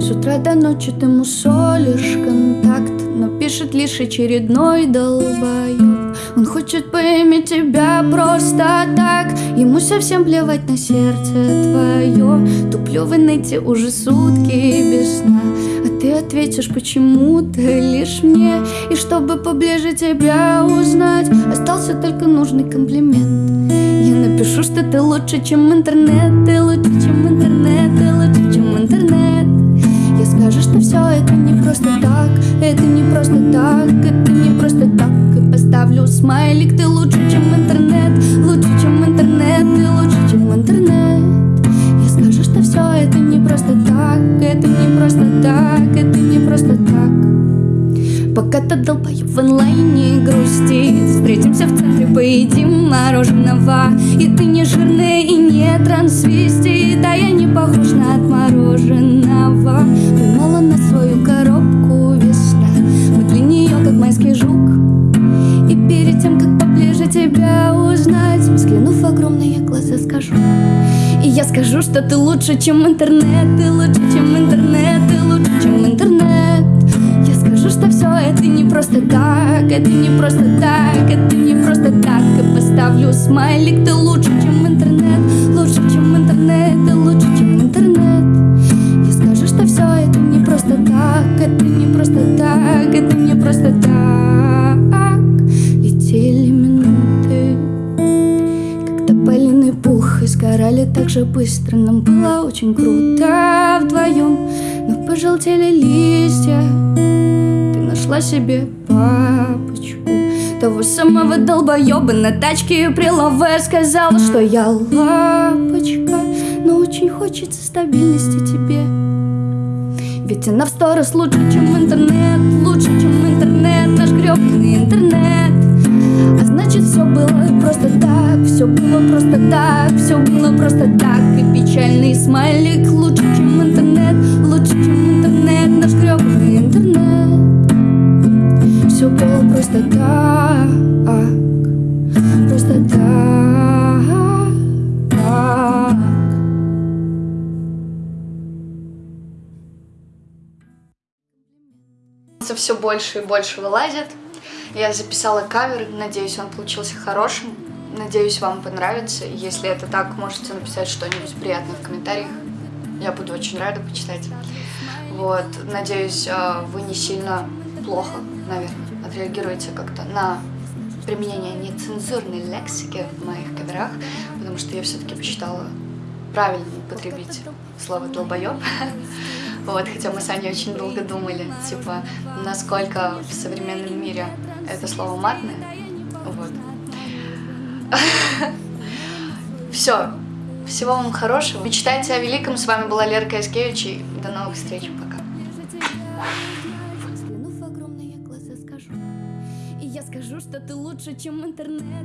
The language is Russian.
С утра до ночи ты мусолишь контакт Но пишет лишь очередной долбоёб. Он хочет поиметь тебя просто так Ему совсем плевать на сердце твое Туплю в инете уже сутки без сна ответишь почему-то лишь мне? И чтобы поближе тебя узнать Остался только нужный комплимент. Я напишу, что ты лучше, чем интернет Ты лучше, чем интернет Ты лучше, чем интернет. Я скажу, что все это не просто так Это не просто так Это не просто так. И поставлю смайлик Ты лучше, чем интернет Лучше, чем интернет Ты лучше, просто так Это не просто так Это не просто так. Пока ты долбоёб в онлайне грустит Встретимся в центре, поедим мороженого. И ты не жирный и не трансвестит А я не похож на отмороженного. Поймала на свою коробку огромные глаза, скажу. И я скажу, что ты лучше, чем интернет Ты лучше, чем интернет Ты лучше, чем интернет. Я скажу, что все это не просто так Это не просто так Это не просто так. И поставлю смайлик Ты лучше, чем интернет Лучше, чем интернет Ты лучше, сгорали так же быстро Нам было очень круто вдвоем Но пожелтели листья Ты нашла себе папочку. Того самого долбоеба на тачке при лаве Сказала, что я лапочка. Но очень хочется стабильности тебе. Ведь она в сто раз лучше, чем интернет просто так, все было просто так И печальный смайлик лучше, чем интернет Лучше, чем интернет, наш гребаный интернет Все было просто так Просто так. все больше и больше вылазит. Я записала кавер, надеюсь, он получился хорошим. Надеюсь, вам понравится. Если это так, можете написать что-нибудь приятное в комментариях. Я буду очень рада почитать. Вот, надеюсь, э, вы не сильно плохо, наверное, отреагируете как-то на применение нецензурной лексики в моих каверах, потому что я все-таки посчитала правильно употребить слово «долбоёб». Вот, хотя мы с Аней очень долго думали, типа, насколько в современном мире это слово матное. Вот. Все. Всего вам хорошего. Мечтайте о великом. С вами была Лера Каскевич. И до новых встреч. Пока. Я скажу, что ты лучше, чем интернет